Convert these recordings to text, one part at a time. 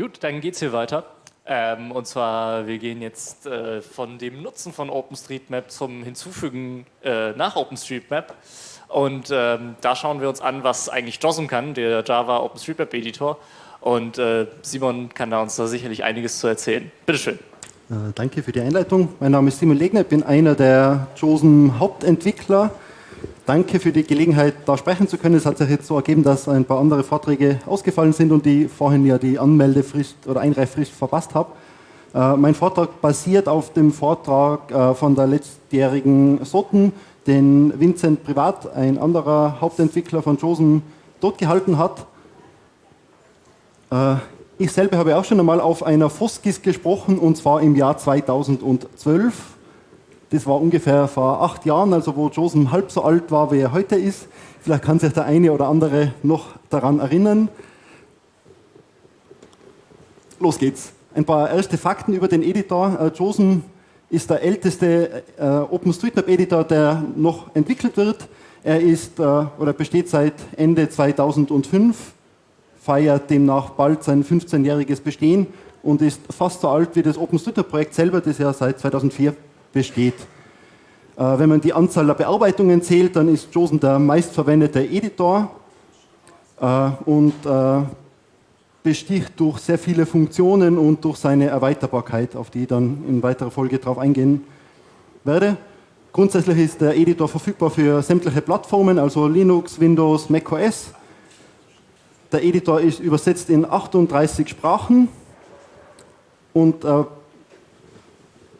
Gut, dann geht's hier weiter. Ähm, und zwar, wir gehen jetzt äh, von dem Nutzen von OpenStreetMap zum Hinzufügen äh, nach OpenStreetMap. Und ähm, da schauen wir uns an, was eigentlich JOSM kann, der Java OpenStreetMap Editor. Und äh, Simon kann da uns da sicherlich einiges zu erzählen. Bitteschön. Äh, danke für die Einleitung. Mein Name ist Simon Legner, ich bin einer der JOSM Hauptentwickler. Danke für die Gelegenheit, da sprechen zu können. Es hat sich jetzt so ergeben, dass ein paar andere Vorträge ausgefallen sind und ich vorhin ja die Anmeldefrist oder Einreichfrist verpasst habe. Äh, mein Vortrag basiert auf dem Vortrag äh, von der letztjährigen Sotten, den Vincent Privat, ein anderer Hauptentwickler von JOSM, dort gehalten hat. Äh, ich selber habe auch schon einmal auf einer Foskis gesprochen und zwar im Jahr 2012. Das war ungefähr vor acht Jahren, also wo Josem halb so alt war, wie er heute ist. Vielleicht kann sich der eine oder andere noch daran erinnern. Los geht's. Ein paar erste Fakten über den Editor. Äh, Josem ist der älteste äh, OpenStreetMap-Editor, der noch entwickelt wird. Er ist äh, oder besteht seit Ende 2005, feiert demnach bald sein 15-jähriges Bestehen und ist fast so alt wie das OpenStreetMap-Projekt selber, das ja seit 2004 besteht. Äh, wenn man die Anzahl der Bearbeitungen zählt, dann ist JOSM der meistverwendete Editor äh, und äh, besticht durch sehr viele Funktionen und durch seine Erweiterbarkeit, auf die ich dann in weiterer Folge darauf eingehen werde. Grundsätzlich ist der Editor verfügbar für sämtliche Plattformen, also Linux, Windows, macOS. Der Editor ist übersetzt in 38 Sprachen und äh,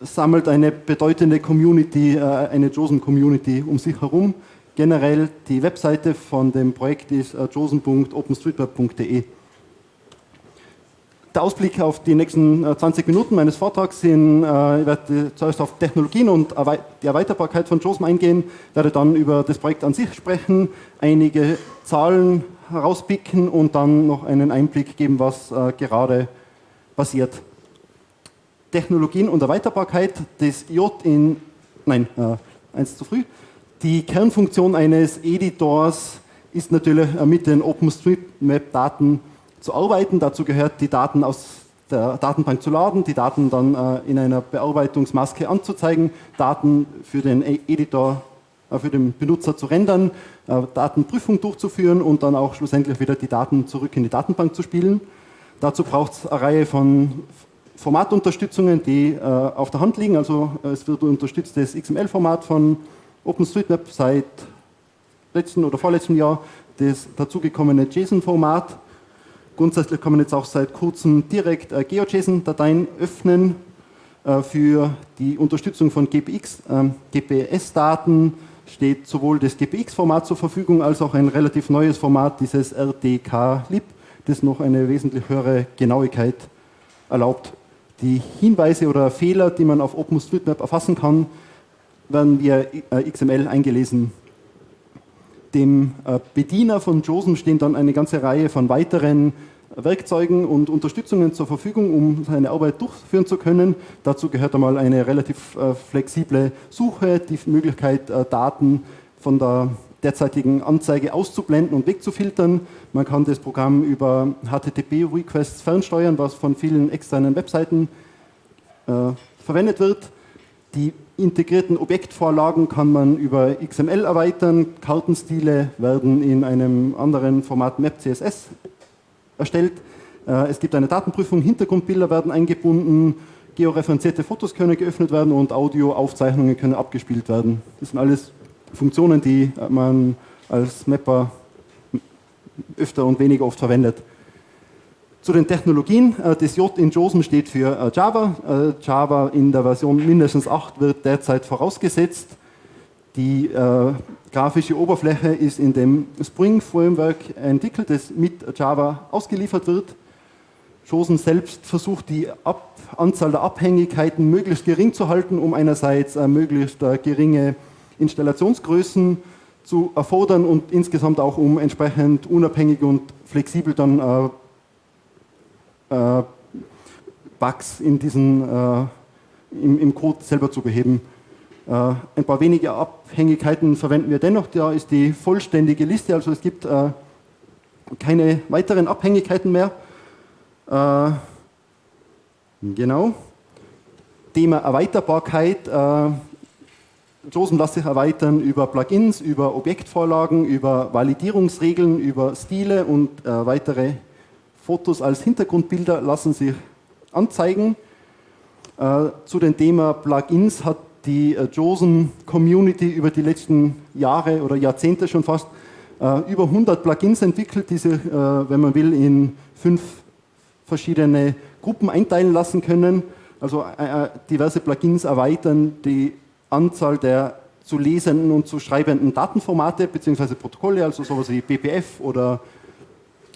sammelt eine bedeutende Community, äh, eine JOSM-Community um sich herum. Generell die Webseite von dem Projekt ist äh, josen.openstreetmap.de. Der Ausblick auf die nächsten 20 äh, Minuten meines Vortrags sind, ich werde zuerst auf Technologien und die Erweiterbarkeit von JOSM eingehen, werde dann über das Projekt an sich sprechen, einige Zahlen herauspicken und dann noch einen Einblick geben, was gerade passiert. Technologien und Erweiterbarkeit des J in, nein, äh, eins zu früh. Die Kernfunktion eines Editors ist natürlich äh, mit den OpenStreetMap-Daten zu arbeiten. Dazu gehört, die Daten aus der Datenbank zu laden, die Daten dann äh, in einer Bearbeitungsmaske anzuzeigen, Daten für den e- Editor, äh, für den Benutzer zu rendern, äh, Datenprüfung durchzuführen und dann auch schlussendlich wieder die Daten zurück in die Datenbank zu spielen. Dazu braucht es eine Reihe von Formatunterstützungen, die äh, auf der Hand liegen. Also äh, es wird unterstützt das XML-Format von OpenStreetMap seit letzten oder vorletzten Jahr, das dazugekommene JSON-Format. Grundsätzlich kann man jetzt auch seit kurzem direkt äh, GeoJSON-Dateien öffnen äh, für die Unterstützung von GPX. Ähm, GPS-Daten steht sowohl das GPX-Format zur Verfügung als auch ein relativ neues Format, dieses RDK-Lib, das noch eine wesentlich höhere Genauigkeit erlaubt. Die Hinweise oder Fehler, die man auf OpenStreetMap erfassen kann, werden via äh, XML eingelesen. Dem äh, Bediener von JOSM stehen dann eine ganze Reihe von weiteren Werkzeugen und Unterstützungen zur Verfügung, um seine Arbeit durchführen zu können. Dazu gehört einmal eine relativ äh, flexible Suche, die Möglichkeit, Daten von der derzeitigen Anzeige auszublenden und wegzufiltern. Man kann das Programm über HTTP-Requests fernsteuern, was von vielen externen Webseiten äh, verwendet wird. Die integrierten Objektvorlagen kann man über XML erweitern. Kartenstile werden in einem anderen Format MapCSS erstellt. Äh, es gibt eine Datenprüfung, Hintergrundbilder werden eingebunden, georeferenzierte Fotos können geöffnet werden und Audioaufzeichnungen können abgespielt werden. Das sind alles Funktionen, die man als Mapper öfter und weniger oft verwendet. Zu den Technologien, äh, das J in JOSM steht für äh, Java. Äh, Java in der Version mindestens 8 wird derzeit vorausgesetzt. Die äh, grafische Oberfläche ist in dem Spring Framework entwickelt, das mit Java ausgeliefert wird. JOSM selbst versucht die Ab Anzahl der Abhängigkeiten möglichst gering zu halten, um einerseits äh, möglichst äh, geringe Installationsgrößen zu erfordern und insgesamt auch um entsprechend unabhängig und flexibel dann äh, äh, Bugs in diesen, äh, im, im, Code selber zu beheben. Äh, ein paar wenige Abhängigkeiten verwenden wir dennoch, da ist die vollständige Liste, also es gibt äh, keine weiteren Abhängigkeiten mehr. Äh, Genau. Thema Erweiterbarkeit. JOSM lässt sich erweitern über Plugins, über Objektvorlagen, über Validierungsregeln, über Stile und äh, weitere Fotos als Hintergrundbilder lassen sich anzeigen. Äh, zu dem Thema Plugins hat die äh, JOSM-Community über die letzten Jahre oder Jahrzehnte schon fast äh, über 100 Plugins entwickelt, die sich, äh, wenn man will, in fünf verschiedene Gruppen einteilen lassen können. Also äh, diverse Plugins erweitern die Anzahl der zu lesenden und zu schreibenden Datenformate bzw. Protokolle, also sowas wie BPF oder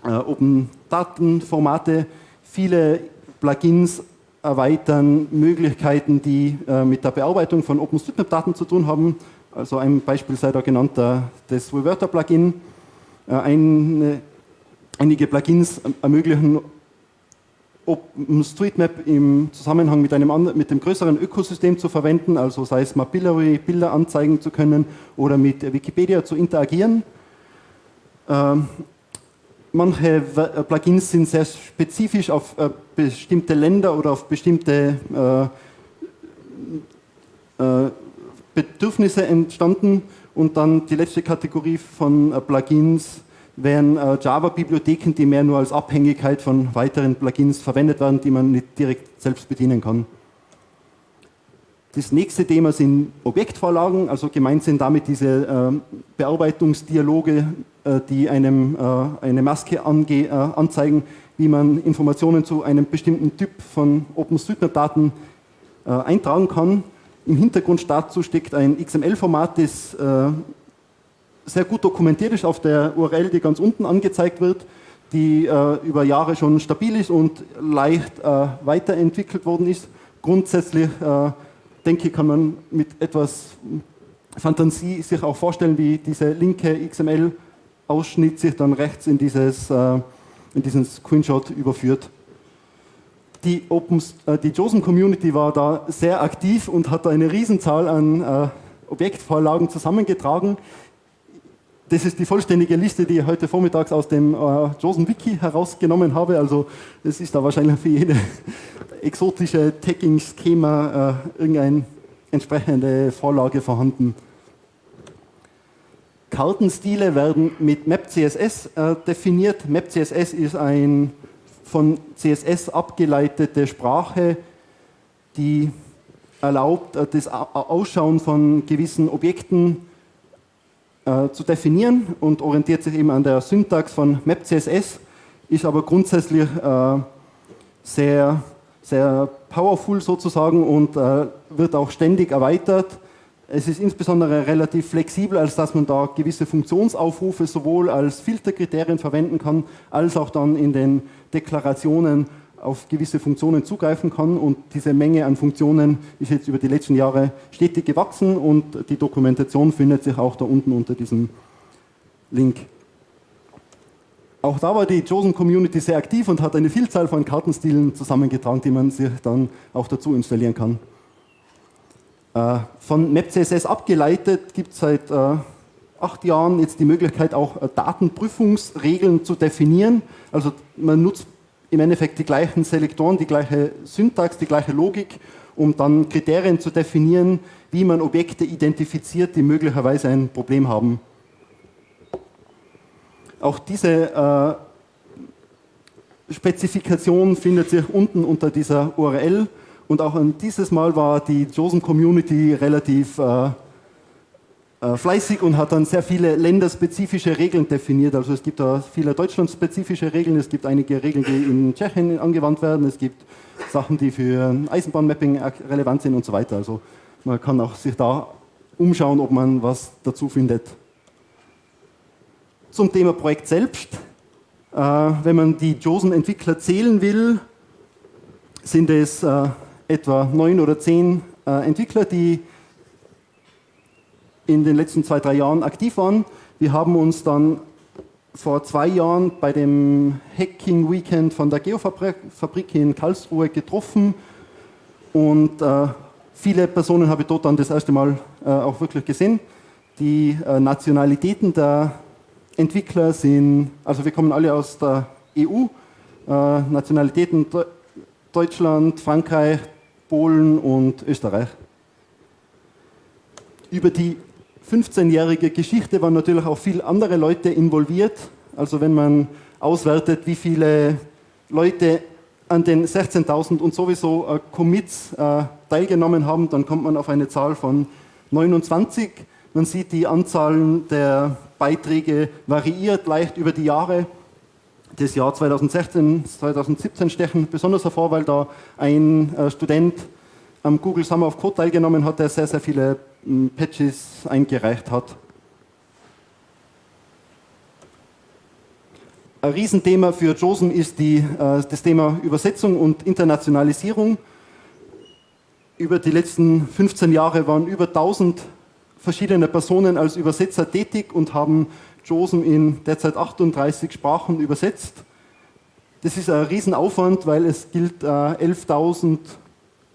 äh, Open Datenformate. Viele Plugins erweitern Möglichkeiten, die äh, mit der Bearbeitung von OpenStreetMap-Daten zu tun haben. Also ein Beispiel sei da genannt das Reverter-Plugin. Äh, einige Plugins ermöglichen OpenStreetMap im Zusammenhang mit, einem, mit dem größeren Ökosystem zu verwenden, also sei es Mapillary, Bilder anzeigen zu können oder mit Wikipedia zu interagieren. Ähm, manche Plugins sind sehr spezifisch auf äh, bestimmte Länder oder auf bestimmte äh, äh, Bedürfnisse entstanden und dann die letzte Kategorie von äh, Plugins wären äh, Java-Bibliotheken, die mehr nur als Abhängigkeit von weiteren Plugins verwendet werden, die man nicht direkt selbst bedienen kann. Das nächste Thema sind Objektvorlagen, also gemeint sind damit diese äh, Bearbeitungsdialoge, äh, die einem äh, eine Maske ange, äh, anzeigen, wie man Informationen zu einem bestimmten Typ von OpenStreetMap-Daten äh, eintragen kann. Im Hintergrund dazu steckt ein XML-Format, das sehr gut dokumentiert ist auf der URL, die ganz unten angezeigt wird, die äh, über Jahre schon stabil ist und leicht äh, weiterentwickelt worden ist. Grundsätzlich, äh, denke ich, kann man mit etwas Fantasie sich auch vorstellen, wie diese linke XML-Ausschnitt sich dann rechts in, dieses, äh, in diesen Screenshot überführt. Die, Opens, äh, die JOSM Community war da sehr aktiv und hat eine Riesenzahl an äh, Objektvorlagen zusammengetragen. Das ist die vollständige Liste, die ich heute vormittags aus dem äh, JOSM Wiki herausgenommen habe. Also es ist da wahrscheinlich für jede exotische Tagging-Schema äh, irgendeine entsprechende Vorlage vorhanden. Kartenstile werden mit MapCSS äh, definiert. MapCSS ist eine von CSS abgeleitete Sprache, die erlaubt, äh, das Ausschauen von gewissen Objekten äh, zu definieren und orientiert sich eben an der Syntax von MapCSS, ist aber grundsätzlich äh, sehr, sehr powerful sozusagen und äh, wird auch ständig erweitert. Es ist insbesondere relativ flexibel, als dass man da gewisse Funktionsaufrufe sowohl als Filterkriterien verwenden kann, als auch dann in den Deklarationen auf gewisse Funktionen zugreifen kann und diese Menge an Funktionen ist jetzt über die letzten Jahre stetig gewachsen und die Dokumentation findet sich auch da unten unter diesem Link. Auch da war die Chosen Community sehr aktiv und hat eine Vielzahl von Kartenstilen zusammengetragen, die man sich dann auch dazu installieren kann. Äh, von MapCSS abgeleitet gibt es seit äh, acht Jahren jetzt die Möglichkeit, auch äh, Datenprüfungsregeln zu definieren. Also man nutzt im Endeffekt die gleichen Selektoren, die gleiche Syntax, die gleiche Logik, um dann Kriterien zu definieren, wie man Objekte identifiziert, die möglicherweise ein Problem haben. Auch diese äh, Spezifikation findet sich unten unter dieser URL und auch dieses Mal war die JOSM Community relativ äh, fleißig und hat dann sehr viele länderspezifische Regeln definiert. Also es gibt da viele deutschlandspezifische Regeln, es gibt einige Regeln, die in Tschechien angewandt werden, es gibt Sachen, die für Eisenbahnmapping relevant sind und so weiter. Also man kann auch sich da umschauen, ob man was dazu findet. Zum Thema Projekt selbst. Äh, wenn man die JOSN-Entwickler zählen will, sind es äh, etwa neun oder zehn Entwickler, die in den letzten zwei, drei Jahren aktiv waren. Wir haben uns dann vor zwei Jahren bei dem Hacking Weekend von der Geofabrik in Karlsruhe getroffen und äh, viele Personen habe ich dort dann das erste Mal äh, auch wirklich gesehen. Die äh, Nationalitäten der Entwickler sind, also wir kommen alle aus der EU, äh, Nationalitäten Deutschland, Frankreich, Polen und Österreich. Über die 15-jährige Geschichte waren natürlich auch viele andere Leute involviert. Also wenn man auswertet, wie viele Leute an den 16.000 und sowieso äh, Commits äh, teilgenommen haben, dann kommt man auf eine Zahl von 29. Man sieht, die Anzahl der Beiträge variiert leicht über die Jahre. Das Jahr 2016, 2017 stechen besonders hervor, weil da ein äh, Student am Google Summer of Code teilgenommen hat, der sehr, sehr viele Patches eingereicht hat. Ein Riesenthema für JOSM ist die, äh, das Thema Übersetzung und Internationalisierung. Über die letzten 15 Jahre waren über 1000 verschiedene Personen als Übersetzer tätig und haben JOSM in derzeit 38 Sprachen übersetzt. Das ist ein Riesenaufwand, weil es gilt, 11.000 äh,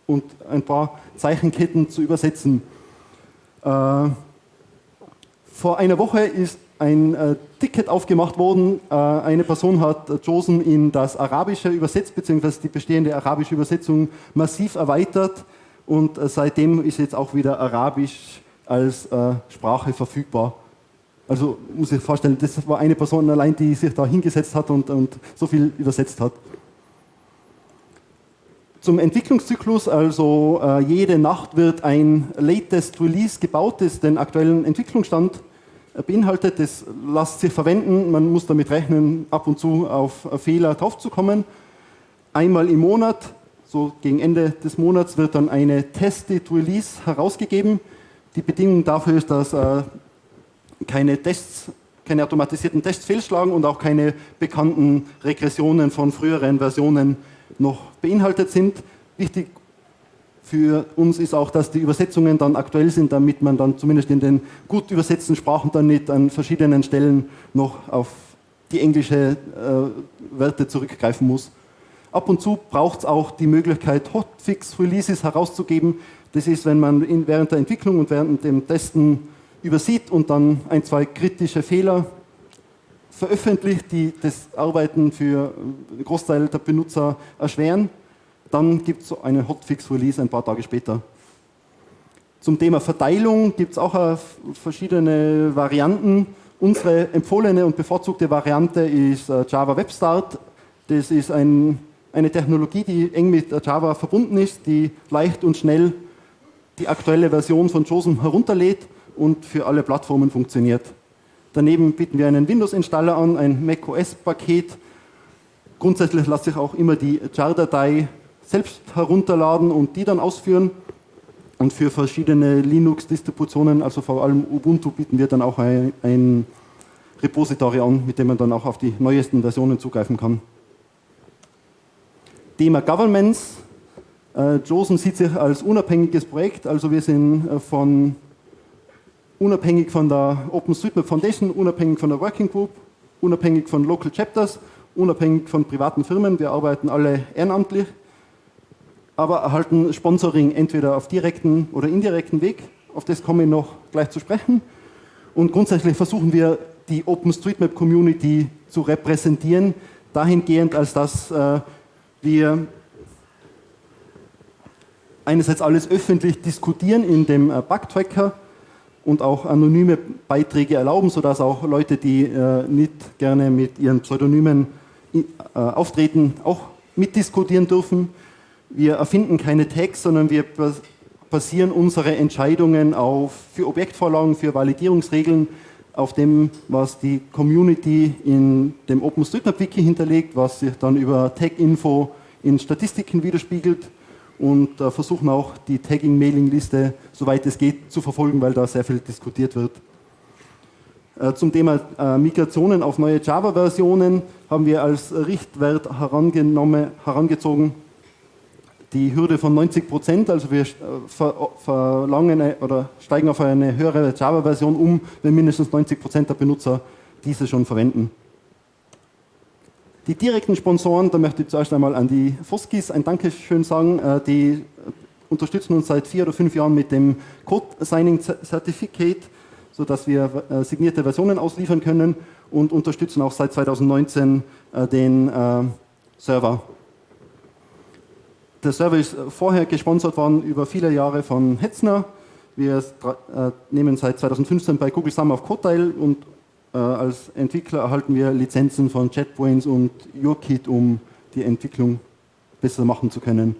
und ein paar Zeichenketten zu übersetzen. Äh, vor einer Woche ist ein äh, Ticket aufgemacht worden. Äh, eine Person hat Josen in das Arabische übersetzt, beziehungsweise die bestehende arabische Übersetzung massiv erweitert. Und äh, seitdem ist jetzt auch wieder Arabisch als äh, Sprache verfügbar. Also muss ich vorstellen, das war eine Person allein, die sich da hingesetzt hat und, und so viel übersetzt hat. Zum Entwicklungszyklus, also äh, jede Nacht wird ein Latest Release gebaut, das den aktuellen Entwicklungsstand beinhaltet. Das lässt sich verwenden. Man muss damit rechnen, ab und zu auf Fehler draufzukommen. Einmal im Monat, so gegen Ende des Monats, wird dann eine Tested Release herausgegeben. Die Bedingung dafür ist, dass äh, keine Tests, keine automatisierten Tests fehlschlagen und auch keine bekannten Regressionen von früheren Versionen noch beinhaltet sind. Wichtig für uns ist auch, dass die Übersetzungen dann aktuell sind, damit man dann zumindest in den gut übersetzten Sprachen dann nicht an verschiedenen Stellen noch auf die englische äh, Werte zurückgreifen muss. Ab und zu braucht es auch die Möglichkeit, Hotfix-Releases herauszugeben. Das ist, wenn man in, während der Entwicklung und während dem Testen übersieht und dann ein, zwei kritische Fehler veröffentlicht, die das Arbeiten für einen Großteil der Benutzer erschweren dann gibt es einen Hotfix-Release ein paar Tage später. Zum Thema Verteilung gibt es auch verschiedene Varianten. Unsere empfohlene und bevorzugte Variante ist äh, Java Web Start. Das ist ein, eine Technologie, die eng mit Java verbunden ist, die leicht und schnell die aktuelle Version von JOSM herunterlädt und für alle Plattformen funktioniert. Daneben bieten wir einen Windows-Installer an, ein macOS-Paket. Grundsätzlich lässt sich auch immer die jar-Datei selbst herunterladen und die dann ausführen. Und für verschiedene Linux-Distributionen, also vor allem Ubuntu, bieten wir dann auch ein, ein Repository an, mit dem man dann auch auf die neuesten Versionen zugreifen kann. Thema Governments. Äh, JOSN sieht sich als unabhängiges Projekt, also wir sind äh, von unabhängig von der OpenStreetMap Foundation, unabhängig von der Working Group, unabhängig von Local Chapters, unabhängig von privaten Firmen. Wir arbeiten alle ehrenamtlich aber erhalten Sponsoring entweder auf direkten oder indirekten Weg. Auf das komme ich noch gleich zu sprechen. Und grundsätzlich versuchen wir, die OpenStreetMap Community zu repräsentieren, dahingehend, als dass äh, wir einerseits alles öffentlich diskutieren in dem äh, Bugtracker und auch anonyme Beiträge erlauben, sodass auch Leute, die äh, nicht gerne mit ihren Pseudonymen äh, auftreten, auch mitdiskutieren dürfen. Wir erfinden keine Tags, sondern wir basieren unsere Entscheidungen auf, für Objektvorlagen, für Validierungsregeln, auf dem, was die Community in dem OpenStreetMap-Wiki hinterlegt, was sich dann über Tag-Info in Statistiken widerspiegelt und äh, versuchen auch die Tagging-Mailing-Liste, soweit es geht, zu verfolgen, weil da sehr viel diskutiert wird. Äh, zum Thema äh, Migrationen auf neue Java-Versionen haben wir als Richtwert herangezogen die Hürde von 90 Prozent, also wir verlangen oder steigen auf eine höhere Java-Version um, wenn mindestens 90 Prozent der Benutzer diese schon verwenden. Die direkten Sponsoren, da möchte ich zuerst einmal an die Foskis ein Dankeschön sagen, äh, die unterstützen uns seit vier oder fünf Jahren mit dem Code Signing Certificate, sodass wir äh, signierte Versionen ausliefern können und unterstützen auch seit 2019 den Server der Server ist vorher gesponsert worden über viele Jahre von Hetzner. Wir äh, nehmen seit 2015 bei Google Summer auf Code teil und äh, als Entwickler erhalten wir Lizenzen von JetBrains und YourKit, um die Entwicklung besser machen zu können.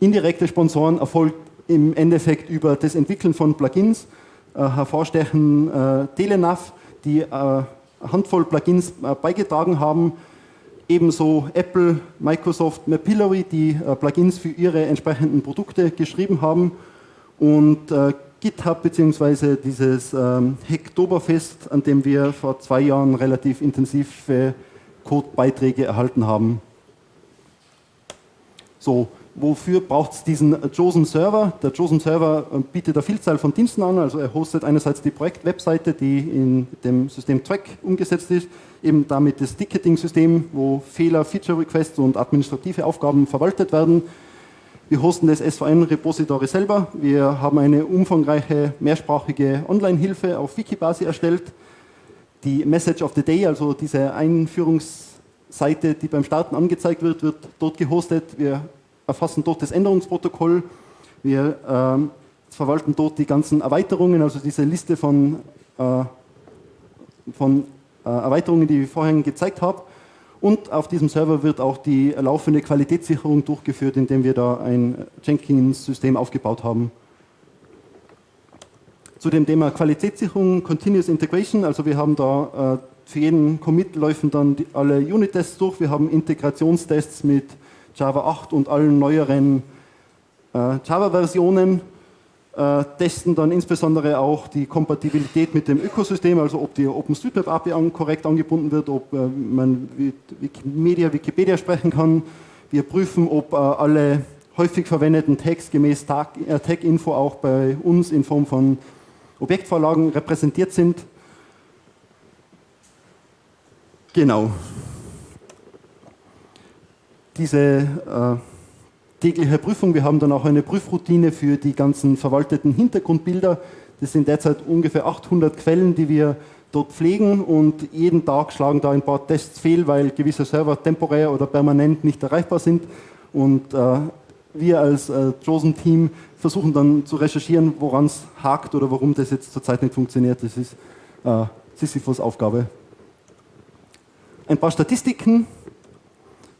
Indirekte Sponsoren erfolgt im Endeffekt über das Entwickeln von Plugins. Äh, hervorstechen äh, Telenav, die äh, eine Handvoll Plugins äh, beigetragen haben. Ebenso Apple, Microsoft, Mapillary, die äh, Plugins für ihre entsprechenden Produkte geschrieben haben. Und äh, GitHub bzw. dieses ähm, Hacktoberfest, an dem wir vor zwei Jahren relativ intensive Codebeiträge erhalten haben. So, wofür braucht es diesen JOSM Server? Der JOSM Server äh, bietet eine Vielzahl von Diensten an, also er hostet einerseits die Projektwebseite, die in dem System Track umgesetzt ist, eben damit das Ticketing-System, wo Fehler, Feature-Requests und administrative Aufgaben verwaltet werden wir hosten das SVN-Repository selber. Wir haben eine umfangreiche mehrsprachige Online-Hilfe auf Wikibasi erstellt. Die Message of the Day, also diese Einführungsseite, die beim Starten angezeigt wird, wird dort gehostet. Wir erfassen dort das Änderungsprotokoll. Wir ähm, verwalten dort die ganzen Erweiterungen, also diese Liste von, äh, von äh, Erweiterungen, die ich vorhin gezeigt habe. Und auf diesem Server wird auch die laufende Qualitätssicherung durchgeführt, indem wir da ein Jenkins-System aufgebaut haben. Zu dem Thema Qualitätssicherung, Continuous Integration, also wir haben da äh, für jeden Commit laufen dann die, alle Unit-Tests durch. Wir haben Integrationstests mit Java 8 und allen neueren äh, Java-Versionen äh, testen dann insbesondere auch die Kompatibilität mit dem Ökosystem, also ob die OpenStreetMap API an, korrekt angebunden wird, ob äh, man Wikimedia, Wikipedia sprechen kann. Wir prüfen, ob äh, alle häufig verwendeten Tags gemäß äh, Tag-Info auch bei uns in Form von Objektvorlagen repräsentiert sind. Genau. Diese äh, tägliche Prüfung. Wir haben dann auch eine Prüfroutine für die ganzen verwalteten Hintergrundbilder. Das sind derzeit ungefähr 800 Quellen, die wir dort pflegen und jeden Tag schlagen da ein paar Tests fehl, weil gewisse Server temporär oder permanent nicht erreichbar sind. Und äh, wir als äh, Chosen-Team versuchen dann zu recherchieren, woran es hakt oder warum das jetzt zurzeit nicht funktioniert. Das ist äh, Sisyphus Aufgabe. Ein paar Statistiken.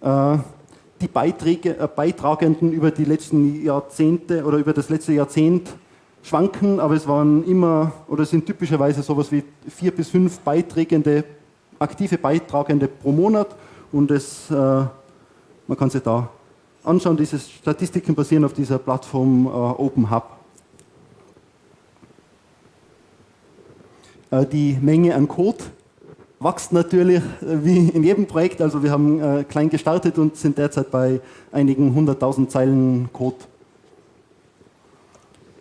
Äh, die Beiträge, äh, Beitragenden über die letzten Jahrzehnte oder über das letzte Jahrzehnt schwanken, aber es waren immer oder sind typischerweise sowas wie vier bis fünf Beiträgende, aktive Beitragende pro Monat und es, äh, man kann sich da anschauen, diese Statistiken basieren auf dieser Plattform äh, Open Hub. Äh, die Menge an Code wächst natürlich äh, wie in jedem Projekt. Also wir haben äh, klein gestartet und sind derzeit bei einigen hunderttausend Zeilen Code.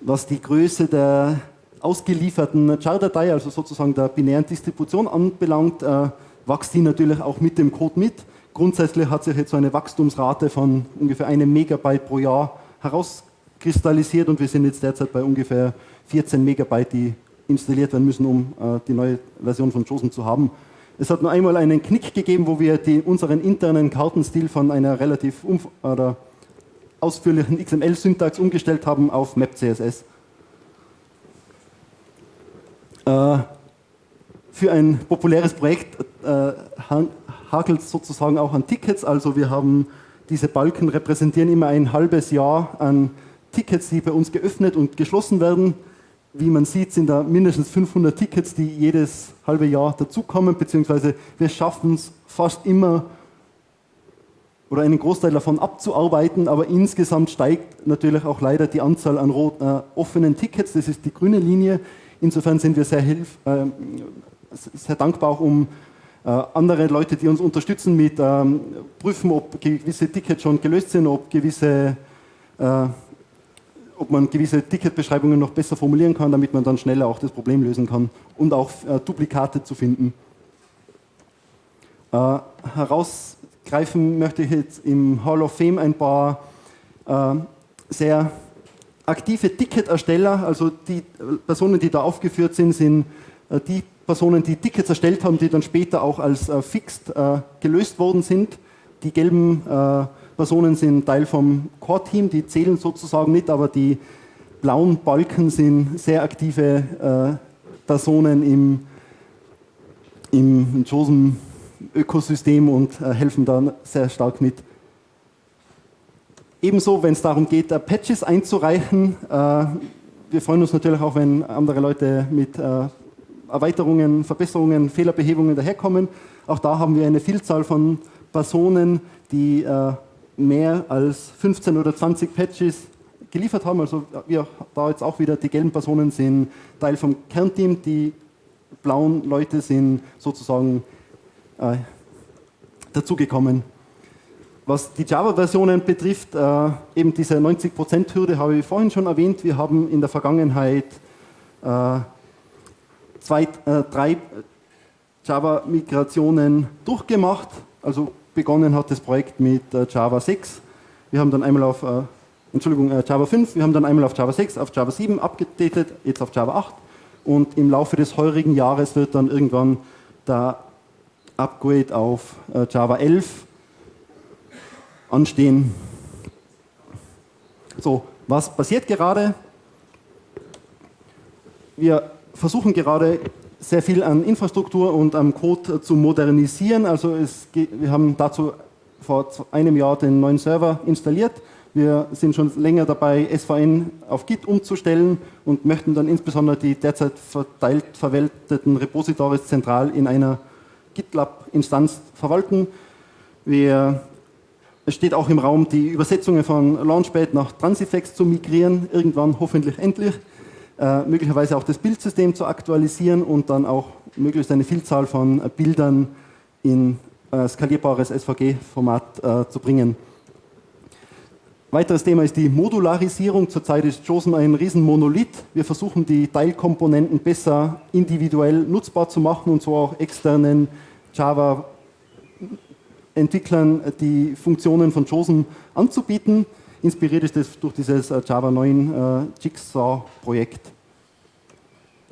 Was die Größe der ausgelieferten Jar-Datei, also sozusagen der binären Distribution anbelangt, äh, wächst die natürlich auch mit dem Code mit. Grundsätzlich hat sich jetzt so eine Wachstumsrate von ungefähr einem Megabyte pro Jahr herauskristallisiert und wir sind jetzt derzeit bei ungefähr 14 Megabyte, die installiert werden müssen, um äh, die neue Version von JOSM zu haben. Es hat nur einmal einen Knick gegeben, wo wir die, unseren internen Kartenstil von einer relativ ausführlichen XML-Syntax umgestellt haben auf MapCSS. Äh, für ein populäres Projekt äh, hakelt es sozusagen auch an Tickets. Also wir haben diese Balken repräsentieren immer ein halbes Jahr an Tickets, die bei uns geöffnet und geschlossen werden. Wie man sieht, sind da mindestens 500 Tickets, die jedes halbe Jahr dazukommen, beziehungsweise wir schaffen es fast immer oder einen Großteil davon abzuarbeiten, aber insgesamt steigt natürlich auch leider die Anzahl an rot, äh, offenen Tickets, das ist die grüne Linie. Insofern sind wir sehr, hilf, äh, sehr dankbar auch um äh, andere Leute, die uns unterstützen mit ähm, Prüfen, ob gewisse Tickets schon gelöst sind, ob gewisse äh, ob man gewisse Ticketbeschreibungen noch besser formulieren kann, damit man dann schneller auch das Problem lösen kann und auch äh, Duplikate zu finden. Äh, herausgreifen möchte ich jetzt im Hall of Fame ein paar äh, sehr aktive Ticketersteller, also die Personen, die da aufgeführt sind, sind äh, die Personen, die Tickets erstellt haben, die dann später auch als äh, fixed äh, gelöst worden sind. Die gelben Personen sind Teil vom Core-Team, die zählen sozusagen nicht, aber die blauen Balken sind sehr aktive äh, Personen im, im JOSM-Ökosystem und äh, helfen da sehr stark mit. Ebenso, wenn es darum geht, äh, Patches einzureichen. Äh, wir freuen uns natürlich auch, wenn andere Leute mit äh, Erweiterungen, Verbesserungen, Fehlerbehebungen daherkommen. Auch da haben wir eine Vielzahl von Personen, die mehr als 15 oder 20 Patches geliefert haben. Also wir da jetzt auch wieder, die gelben Personen sind Teil vom Kernteam, die blauen Leute sind sozusagen äh, dazugekommen. Was die Java-Versionen betrifft, äh, eben diese 90%-Hürde habe ich vorhin schon erwähnt. Wir haben in der Vergangenheit äh, zwei, äh, drei Java-Migrationen durchgemacht. Also begonnen hat das Projekt mit äh, Java 6. Wir haben dann einmal auf, äh, Entschuldigung, äh, Java 5, wir haben dann einmal auf Java 6, auf Java 7 abgedatet, jetzt auf Java 8. Und im Laufe des heurigen Jahres wird dann irgendwann der Upgrade auf Java 11 anstehen. So, was passiert gerade? Wir versuchen gerade sehr viel an Infrastruktur und am Code zu modernisieren. Also geht, wir haben dazu vor einem Jahr den neuen Server installiert. Wir sind schon länger dabei, SVN auf Git umzustellen und möchten dann insbesondere die derzeit verteilt verwalteten Repositories zentral in einer GitLab-Instanz verwalten. Wir es steht auch im Raum, die Übersetzungen von Launchpad nach Transifex zu migrieren, irgendwann hoffentlich endlich. Äh, möglicherweise auch das Bildsystem zu aktualisieren und dann auch möglichst eine Vielzahl von äh, Bildern in äh, skalierbares SVG-Format äh, zu bringen. Weiteres Thema ist die Modularisierung. Zurzeit ist JOSM ein Riesenmonolith. Wir versuchen die Teilkomponenten besser individuell nutzbar zu machen und so auch externen Java Entwicklern die Funktionen von JOSM anzubieten. Inspiriert ist das durch dieses äh, Java 9 äh, Jigsaw-Projekt.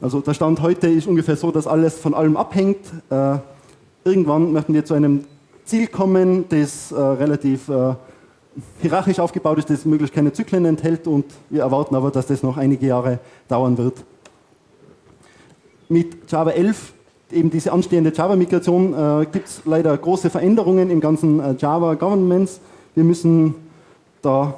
Also der Stand heute ist ungefähr so, dass alles von allem abhängt. Äh, irgendwann möchten wir zu einem Ziel kommen, das relativ hierarchisch aufgebaut ist, das möglichst keine Zyklen enthält und wir erwarten aber, dass das noch einige Jahre dauern wird. Mit Java 11 eben diese anstehende Java-Migration äh, gibt es leider große Veränderungen im ganzen äh, Java Governments. Wir müssen da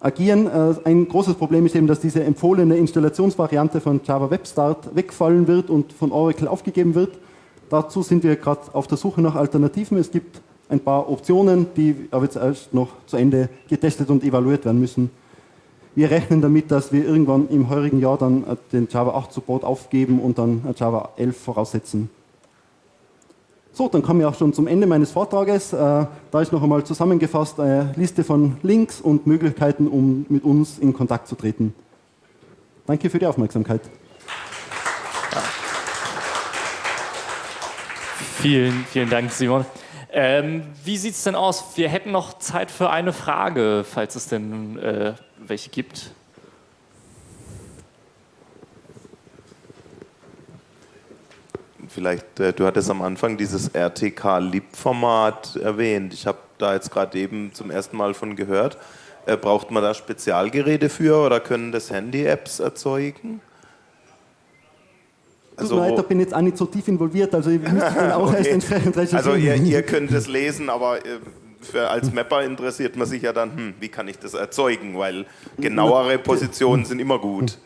agieren. Äh, ein großes Problem ist eben, dass diese empfohlene Installationsvariante von Java Web Start wegfallen wird und von Oracle aufgegeben wird. Dazu sind wir gerade auf der Suche nach Alternativen. Es gibt ein paar Optionen, die aber jetzt erst noch zu Ende getestet und evaluiert werden müssen. Wir rechnen damit, dass wir irgendwann im heurigen Jahr dann äh, den Java 8 Support aufgeben und dann äh, Java 11 voraussetzen. So, dann kommen wir auch schon zum Ende meines Vortrages. Äh, da ist noch einmal zusammengefasst eine Liste von Links und Möglichkeiten, um mit uns in Kontakt zu treten. Danke für die Aufmerksamkeit. Vielen, vielen Dank, Simon. Ähm, wie sieht es denn aus? Wir hätten noch Zeit für eine Frage, falls es denn äh, welche gibt. Vielleicht, äh, du hattest am Anfang dieses RTK-Lib-Format erwähnt. Ich habe da jetzt gerade eben zum ersten Mal von gehört. Äh, braucht man da Spezialgeräte für oder können das Handy-Apps erzeugen? Also, Tut mir bin jetzt auch nicht so tief involviert, also ich müsste dann auch okay. erst entsprechend recherchieren. Also ihr, ihr könnt es lesen, aber äh, für, als Mapper interessiert man sich ja dann, hm, wie kann ich das erzeugen, weil genauere Positionen sind immer gut.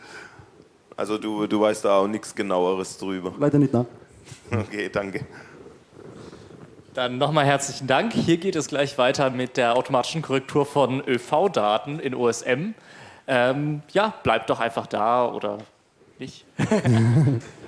Also du, du weißt da auch nichts genaueres drüber. Leider nicht, nein. Okay, danke. Dann nochmal herzlichen Dank. Hier geht es gleich weiter mit der automatischen Korrektur von ÖV-Daten in OSM. Ähm, ja, bleibt doch einfach da oder nicht.